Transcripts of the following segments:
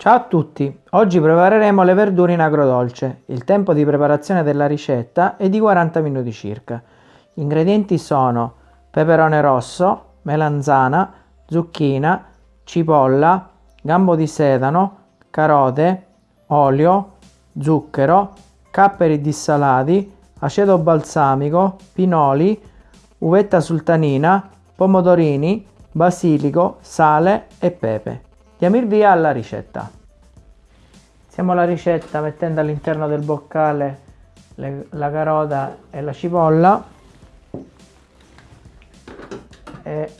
Ciao a tutti, oggi prepareremo le verdure in agrodolce. Il tempo di preparazione della ricetta è di 40 minuti circa. Gli ingredienti sono peperone rosso, melanzana, zucchina, cipolla, gambo di sedano, carote, olio, zucchero, capperi dissalati, aceto balsamico, pinoli, uvetta sultanina, pomodorini, basilico, sale e pepe. Diamo il via alla ricetta. Iniziamo la ricetta mettendo all'interno del boccale le, la carota e la cipolla e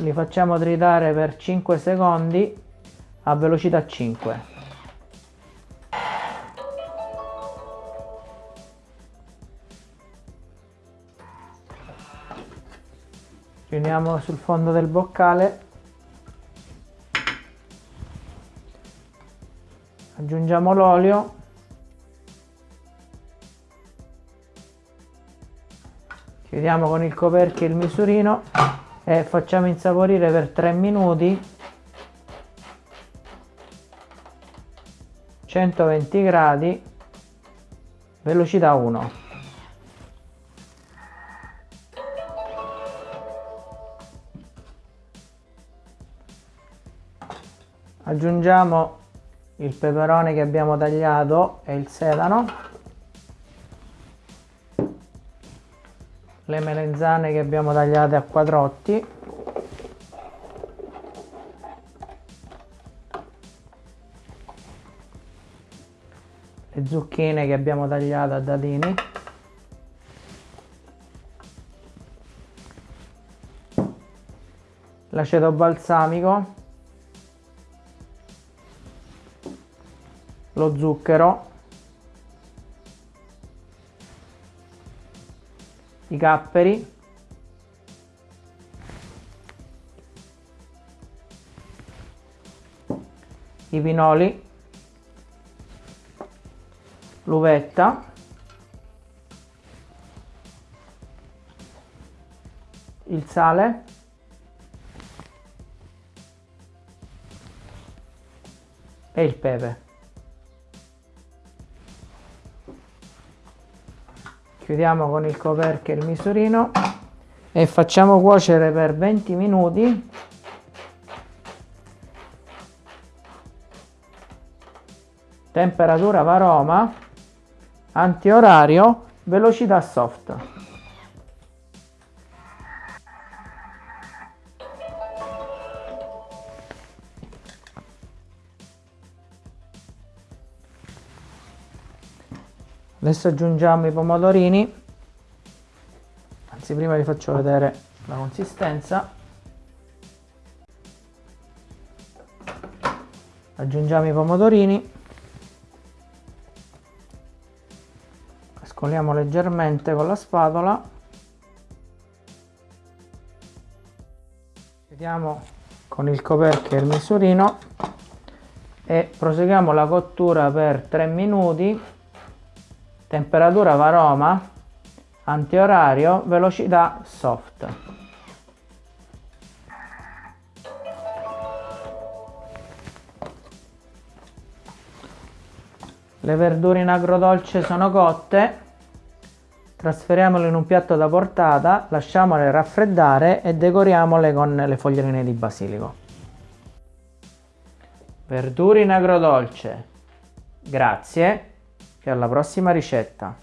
li facciamo tritare per 5 secondi a velocità 5. Riuniamo sul fondo del boccale aggiungiamo l'olio. Chiudiamo con il coperchio il misurino e facciamo insaporire per 3 minuti 120 gradi velocità 1 aggiungiamo il peperone che abbiamo tagliato e il sedano. Le melenzane che abbiamo tagliate a quadrotti. Le zucchine che abbiamo tagliato a dadini. L'aceto balsamico lo zucchero, i capperi, i pinoli, l'uvetta, il sale, e il pepe. Chiudiamo con il coperchio il misurino e facciamo cuocere per 20 minuti. Temperatura varoma antiorario velocità soft adesso aggiungiamo i pomodorini. Anzi prima vi faccio vedere la consistenza. Aggiungiamo i pomodorini. Scoliamo leggermente con la spatola. Chiudiamo con il coperchio e il misurino e proseguiamo la cottura per 3 minuti temperatura varoma, antiorario, velocità soft. Le verdure in agrodolce sono cotte, trasferiamole in un piatto da portata, lasciamole raffreddare e decoriamole con le foglioline di basilico. Verdure in agrodolce. Grazie e alla prossima ricetta!